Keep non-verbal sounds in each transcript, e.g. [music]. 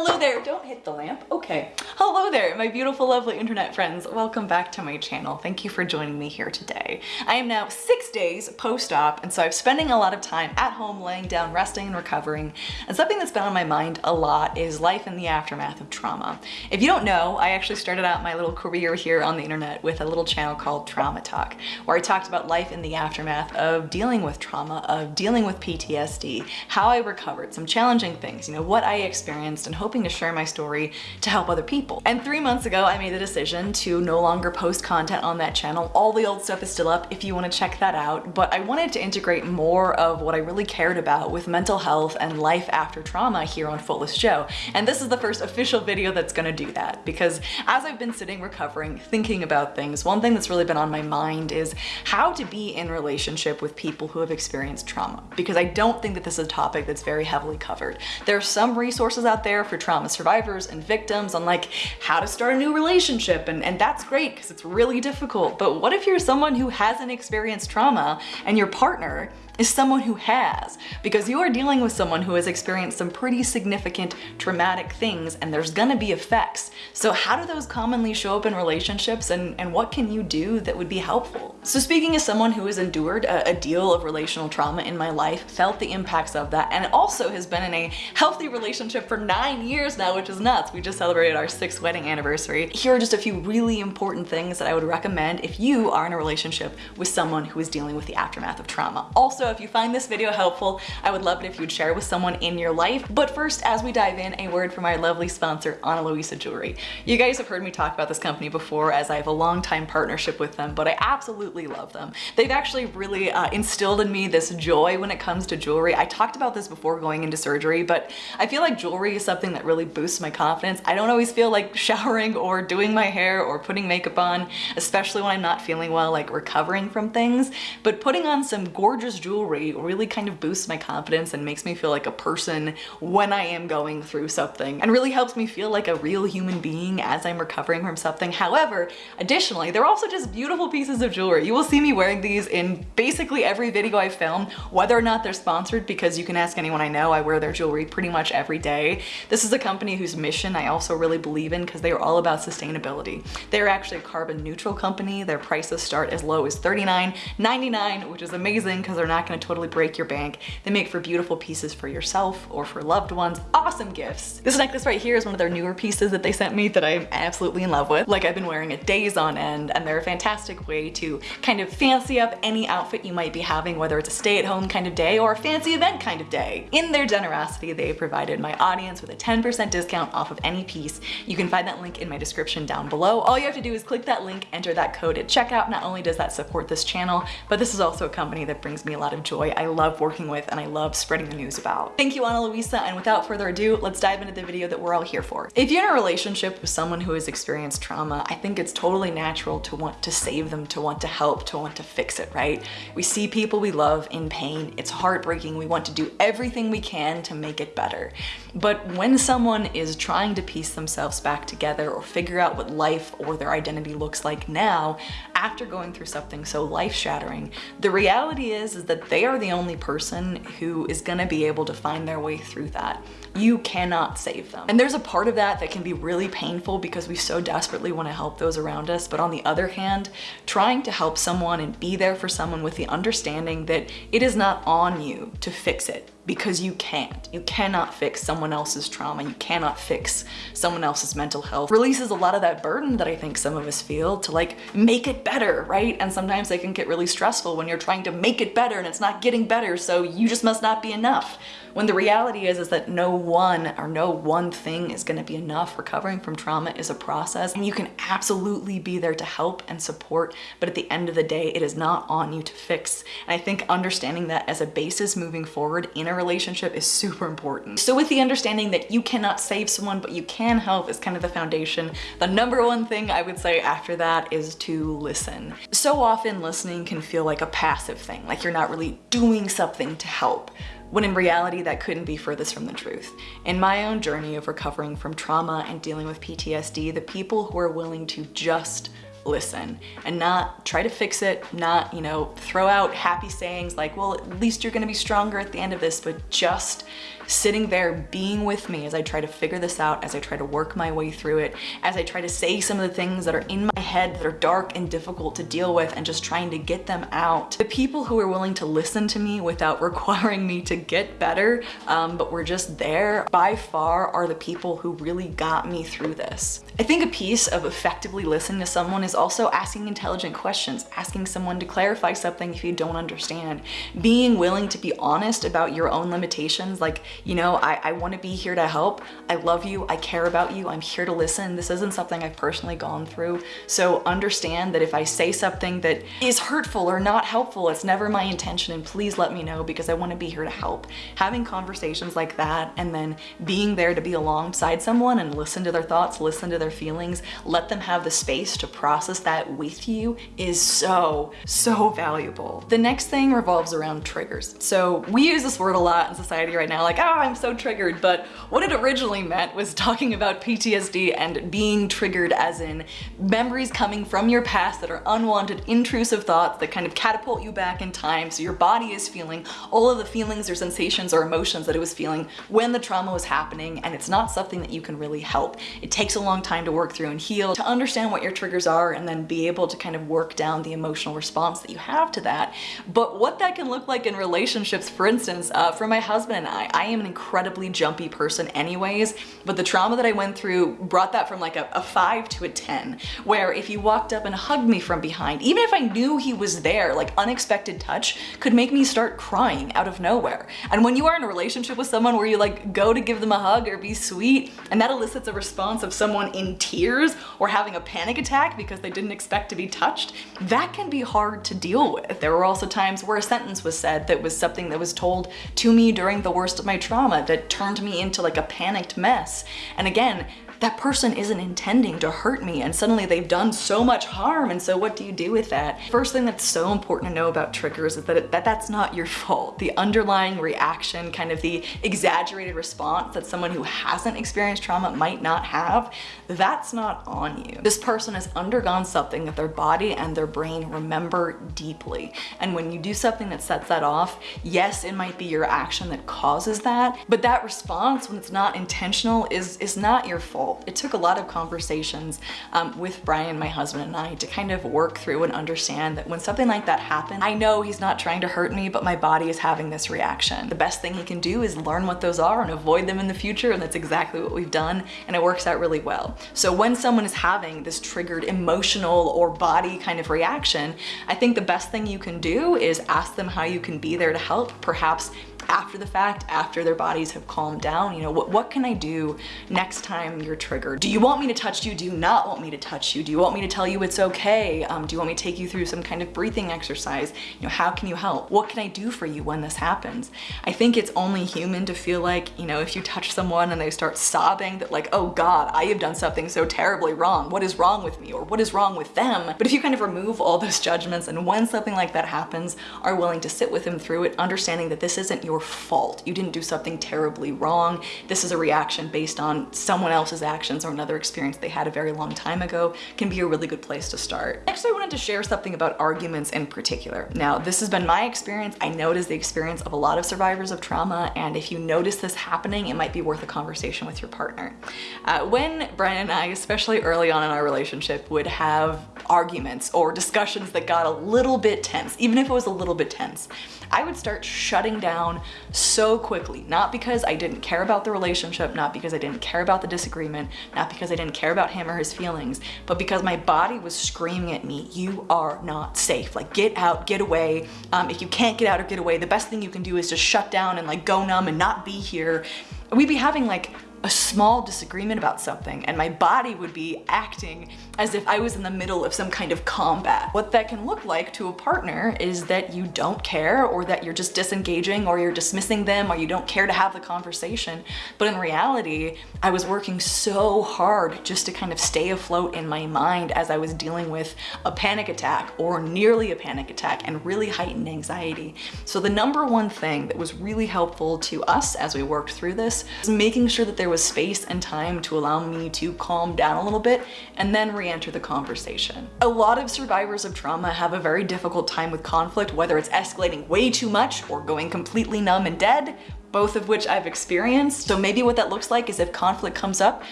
Hello there, don't hit the lamp. Okay. Hello there, my beautiful, lovely internet friends. Welcome back to my channel. Thank you for joining me here today. I am now six days post-op, and so I'm spending a lot of time at home laying down, resting and recovering. And something that's been on my mind a lot is life in the aftermath of trauma. If you don't know, I actually started out my little career here on the internet with a little channel called Trauma Talk, where I talked about life in the aftermath of dealing with trauma, of dealing with PTSD, how I recovered, some challenging things, you know, what I experienced and hoping to share my story to help other people. And three months ago, I made the decision to no longer post content on that channel. All the old stuff is still up if you want to check that out, but I wanted to integrate more of what I really cared about with mental health and life after trauma here on Footless Jo. And this is the first official video that's gonna do that because as I've been sitting recovering, thinking about things, one thing that's really been on my mind is how to be in relationship with people who have experienced trauma. Because I don't think that this is a topic that's very heavily covered. There are some resources out there for trauma survivors and victims on like how to start a new relationship and, and that's great because it's really difficult. But what if you're someone who hasn't experienced trauma and your partner is someone who has, because you are dealing with someone who has experienced some pretty significant traumatic things and there's gonna be effects. So how do those commonly show up in relationships and, and what can you do that would be helpful? So speaking as someone who has endured a, a deal of relational trauma in my life, felt the impacts of that, and also has been in a healthy relationship for nine years now, which is nuts. We just celebrated our sixth wedding anniversary. Here are just a few really important things that I would recommend if you are in a relationship with someone who is dealing with the aftermath of trauma. Also, if you find this video helpful, I would love it if you would share it with someone in your life. But first, as we dive in, a word from our lovely sponsor, Ana Luisa Jewelry. You guys have heard me talk about this company before as I have a long time partnership with them, but I absolutely love them. They've actually really uh, instilled in me this joy when it comes to jewelry. I talked about this before going into surgery, but I feel like jewelry is something that really boosts my confidence. I don't always feel like showering or doing my hair or putting makeup on, especially when I'm not feeling well, like recovering from things, but putting on some gorgeous jewelry jewelry really kind of boosts my confidence and makes me feel like a person when I am going through something and really helps me feel like a real human being as I'm recovering from something. However, additionally, they're also just beautiful pieces of jewelry. You will see me wearing these in basically every video I film, whether or not they're sponsored because you can ask anyone I know, I wear their jewelry pretty much every day. This is a company whose mission I also really believe in because they are all about sustainability. They're actually a carbon neutral company. Their prices start as low as $39.99, which is amazing because they're not gonna totally break your bank. They make for beautiful pieces for yourself or for loved ones. Awesome gifts. This necklace right here is one of their newer pieces that they sent me that I'm absolutely in love with. Like I've been wearing it days on end and they're a fantastic way to kind of fancy up any outfit you might be having, whether it's a stay-at-home kind of day or a fancy event kind of day. In their generosity, they provided my audience with a 10% discount off of any piece. You can find that link in my description down below. All you have to do is click that link, enter that code at checkout. Not only does that support this channel, but this is also a company that brings me a lot of of joy I love working with and I love spreading the news about. Thank you, Ana Luisa, and without further ado, let's dive into the video that we're all here for. If you're in a relationship with someone who has experienced trauma, I think it's totally natural to want to save them, to want to help, to want to fix it, right? We see people we love in pain. It's heartbreaking. We want to do everything we can to make it better. But when someone is trying to piece themselves back together or figure out what life or their identity looks like now, after going through something so life-shattering, the reality is, is that they are the only person who is gonna be able to find their way through that. You cannot save them. And there's a part of that that can be really painful because we so desperately wanna help those around us. But on the other hand, trying to help someone and be there for someone with the understanding that it is not on you to fix it because you can't. You cannot fix someone else's trauma. You cannot fix someone else's mental health. Releases a lot of that burden that I think some of us feel to like make it better, right? And sometimes they can get really stressful when you're trying to make it better and it's not getting better, so you just must not be enough. When the reality is, is that no one or no one thing is gonna be enough. Recovering from trauma is a process and you can absolutely be there to help and support, but at the end of the day, it is not on you to fix. And I think understanding that as a basis moving forward in a relationship is super important. So with the understanding that you cannot save someone, but you can help is kind of the foundation. The number one thing I would say after that is to listen. So often listening can feel like a passive thing, like you're not really doing something to help when in reality that couldn't be furthest from the truth. In my own journey of recovering from trauma and dealing with PTSD, the people who are willing to just listen and not try to fix it, not, you know, throw out happy sayings like, well, at least you're gonna be stronger at the end of this, but just sitting there being with me as I try to figure this out, as I try to work my way through it, as I try to say some of the things that are in my head that are dark and difficult to deal with and just trying to get them out. The people who are willing to listen to me without [laughs] requiring me to get better, um, but we're just there, by far are the people who really got me through this. I think a piece of effectively listening to someone is also asking intelligent questions, asking someone to clarify something if you don't understand, being willing to be honest about your own limitations. Like, you know, I, I want to be here to help. I love you. I care about you. I'm here to listen. This isn't something I've personally gone through. So understand that if I say something that is hurtful or not helpful, it's never my intention and please let me know because I want to be here to help. Having conversations like that and then being there to be alongside someone and listen to their thoughts, listen to their feelings, let them have the space to process that with you is so, so valuable. The next thing revolves around triggers. So we use this word a lot in society right now, like, I'm so triggered, but what it originally meant was talking about PTSD and being triggered as in memories coming from your past that are unwanted, intrusive thoughts that kind of catapult you back in time so your body is feeling all of the feelings or sensations or emotions that it was feeling when the trauma was happening and it's not something that you can really help. It takes a long time to work through and heal, to understand what your triggers are and then be able to kind of work down the emotional response that you have to that. But what that can look like in relationships, for instance, uh, for my husband and I, I am an incredibly jumpy person anyways, but the trauma that I went through brought that from like a, a five to a 10, where if he walked up and hugged me from behind, even if I knew he was there, like unexpected touch could make me start crying out of nowhere. And when you are in a relationship with someone where you like go to give them a hug or be sweet, and that elicits a response of someone in tears or having a panic attack because they didn't expect to be touched, that can be hard to deal with. There were also times where a sentence was said that was something that was told to me during the worst of my trauma that turned me into like a panicked mess. And again, that person isn't intending to hurt me and suddenly they've done so much harm and so what do you do with that? First thing that's so important to know about triggers is that, it, that that's not your fault. The underlying reaction, kind of the exaggerated response that someone who hasn't experienced trauma might not have, that's not on you. This person has undergone something that their body and their brain remember deeply. And when you do something that sets that off, yes, it might be your action that causes that, but that response when it's not intentional is, is not your fault it took a lot of conversations um, with Brian, my husband and I to kind of work through and understand that when something like that happens, I know he's not trying to hurt me, but my body is having this reaction. The best thing he can do is learn what those are and avoid them in the future. And that's exactly what we've done. And it works out really well. So when someone is having this triggered emotional or body kind of reaction, I think the best thing you can do is ask them how you can be there to help. Perhaps after the fact, after their bodies have calmed down, you know, what, what can I do next time you're triggered? Do you want me to touch you? Do you not want me to touch you? Do you want me to tell you it's okay? Um, do you want me to take you through some kind of breathing exercise? You know, how can you help? What can I do for you when this happens? I think it's only human to feel like, you know, if you touch someone and they start sobbing that like, oh God, I have done something so terribly wrong. What is wrong with me? Or what is wrong with them? But if you kind of remove all those judgments and when something like that happens, are willing to sit with them through it, understanding that this isn't your your fault. You didn't do something terribly wrong. This is a reaction based on someone else's actions or another experience they had a very long time ago can be a really good place to start. Next, I wanted to share something about arguments in particular. Now, this has been my experience. I know it is the experience of a lot of survivors of trauma, and if you notice this happening, it might be worth a conversation with your partner. Uh, when Brian and I, especially early on in our relationship, would have arguments or discussions that got a little bit tense, even if it was a little bit tense, I would start shutting down so quickly, not because I didn't care about the relationship, not because I didn't care about the disagreement, not because I didn't care about him or his feelings, but because my body was screaming at me, you are not safe. Like get out, get away. Um, if you can't get out or get away, the best thing you can do is just shut down and like go numb and not be here. We'd be having like a small disagreement about something and my body would be acting as if I was in the middle of some kind of combat. What that can look like to a partner is that you don't care or that you're just disengaging or you're dismissing them or you don't care to have the conversation. But in reality, I was working so hard just to kind of stay afloat in my mind as I was dealing with a panic attack or nearly a panic attack and really heightened anxiety. So the number one thing that was really helpful to us as we worked through this is making sure that there was space and time to allow me to calm down a little bit and then react re-enter the conversation. A lot of survivors of trauma have a very difficult time with conflict, whether it's escalating way too much or going completely numb and dead, both of which I've experienced. So maybe what that looks like is if conflict comes up,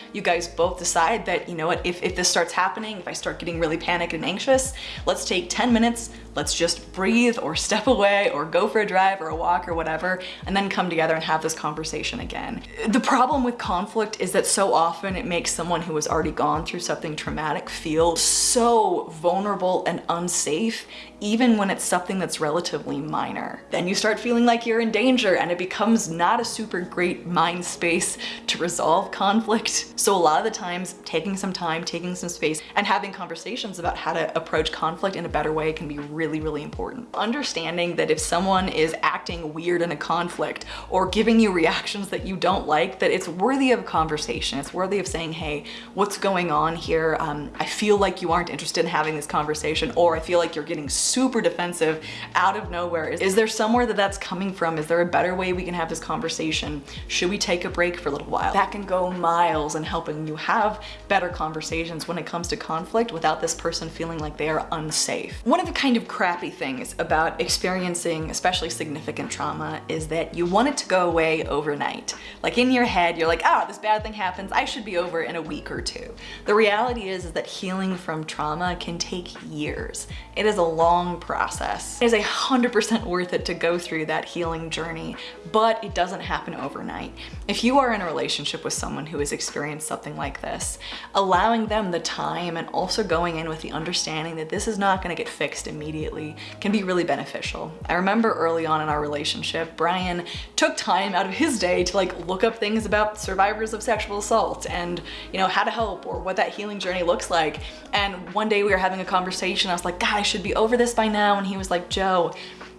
you guys both decide that, you know what, if, if this starts happening, if I start getting really panicked and anxious, let's take 10 minutes, let's just breathe or [laughs] step away or go for a drive or a walk or whatever, and then come together and have this conversation again. The problem with conflict is that so often it makes someone who has already gone through something traumatic feel so vulnerable and unsafe even when it's something that's relatively minor. Then you start feeling like you're in danger and it becomes not a super great mind space to resolve conflict. So a lot of the times taking some time, taking some space and having conversations about how to approach conflict in a better way can be really, really important. Understanding that if someone is acting weird in a conflict or giving you reactions that you don't like, that it's worthy of conversation. It's worthy of saying, hey, what's going on here? Um, I feel like you aren't interested in having this conversation or I feel like you're getting super defensive out of nowhere. Is, is there somewhere that that's coming from? Is there a better way we can have this conversation? Should we take a break for a little while? That can go miles in helping you have better conversations when it comes to conflict without this person feeling like they are unsafe. One of the kind of crappy things about experiencing especially significant trauma is that you want it to go away overnight. Like in your head, you're like, ah, oh, this bad thing happens, I should be over in a week or two. The reality is, is that healing from trauma can take years. It is a long process. It is a 100% worth it to go through that healing journey, but it doesn't happen overnight. If you are in a relationship with someone who has experienced something like this, allowing them the time and also going in with the understanding that this is not gonna get fixed immediately can be really beneficial. I remember early on in our relationship, Brian took time out of his day to like look up things about survivors of sexual assault and you know how to help or what that healing journey looks like. And one day we were having a conversation, I was like, God, I should be over this this by now? And he was like, Jo,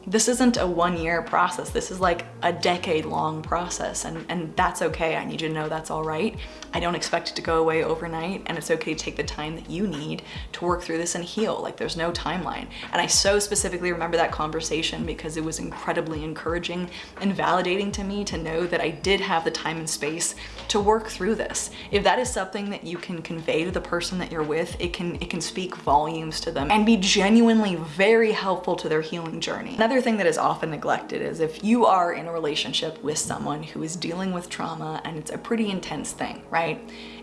this isn't a one year process. This is like a decade long process and, and that's okay. I need you to know that's all right. I don't expect it to go away overnight and it's okay to take the time that you need to work through this and heal. Like there's no timeline. And I so specifically remember that conversation because it was incredibly encouraging and validating to me to know that I did have the time and space to work through this. If that is something that you can convey to the person that you're with, it can, it can speak volumes to them and be genuinely very helpful to their healing journey. Another Another thing that is often neglected is if you are in a relationship with someone who is dealing with trauma and it's a pretty intense thing, right?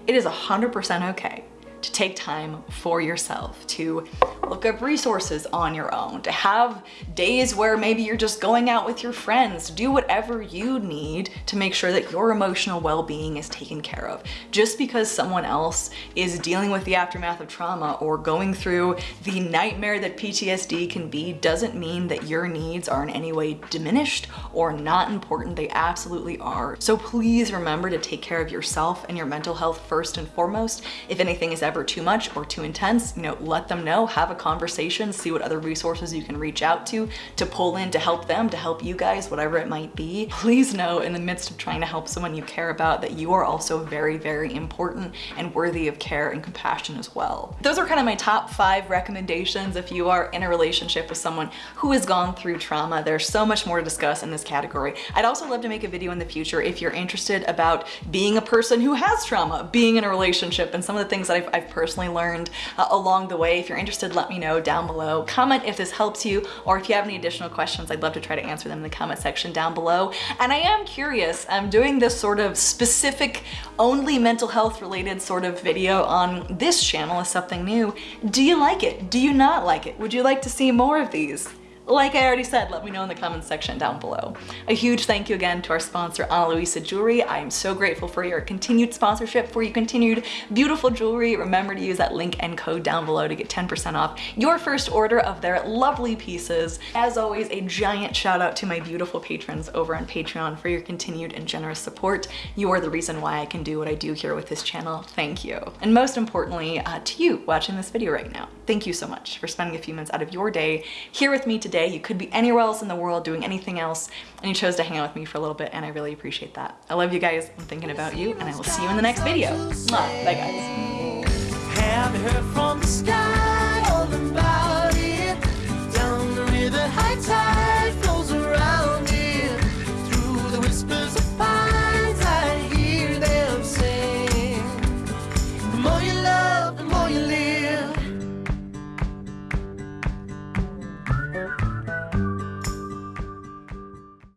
It is 100% okay to take time for yourself, to look up resources on your own, to have days where maybe you're just going out with your friends, do whatever you need to make sure that your emotional well-being is taken care of. Just because someone else is dealing with the aftermath of trauma or going through the nightmare that PTSD can be doesn't mean that your needs are in any way diminished or not important. They absolutely are. So please remember to take care of yourself and your mental health first and foremost. If anything is ever ever too much or too intense, you know, let them know, have a conversation, see what other resources you can reach out to, to pull in to help them, to help you guys, whatever it might be. [laughs] Please know in the midst of trying to help someone you care about that you are also very, very important and worthy of care and compassion as well. Those are kind of my top five recommendations if you are in a relationship with someone who has gone through trauma. There's so much more to discuss in this category. I'd also love to make a video in the future if you're interested about being a person who has trauma, being in a relationship and some of the things that I've, I've I've personally learned uh, along the way. If you're interested, let me know down below. Comment if this helps you or if you have any additional questions, I'd love to try to answer them in the comment section down below. And I am curious, I'm doing this sort of specific, only mental health related sort of video on this channel is something new. Do you like it? Do you not like it? Would you like to see more of these? Like I already said, let me know in the comments section down below. A huge thank you again to our sponsor, Ana Luisa Jewelry. I am so grateful for your continued sponsorship, for your continued beautiful jewelry. Remember to use that link and code down below to get 10% off your first order of their lovely pieces. As always, a giant shout out to my beautiful patrons over on Patreon for your continued and generous support. You are the reason why I can do what I do here with this channel. Thank you. And most importantly, uh, to you watching this video right now. Thank you so much for spending a few minutes out of your day here with me today today. You could be anywhere else in the world doing anything else and you chose to hang out with me for a little bit and I really appreciate that. I love you guys. I'm thinking about you and I will see you in the next video. Bye guys.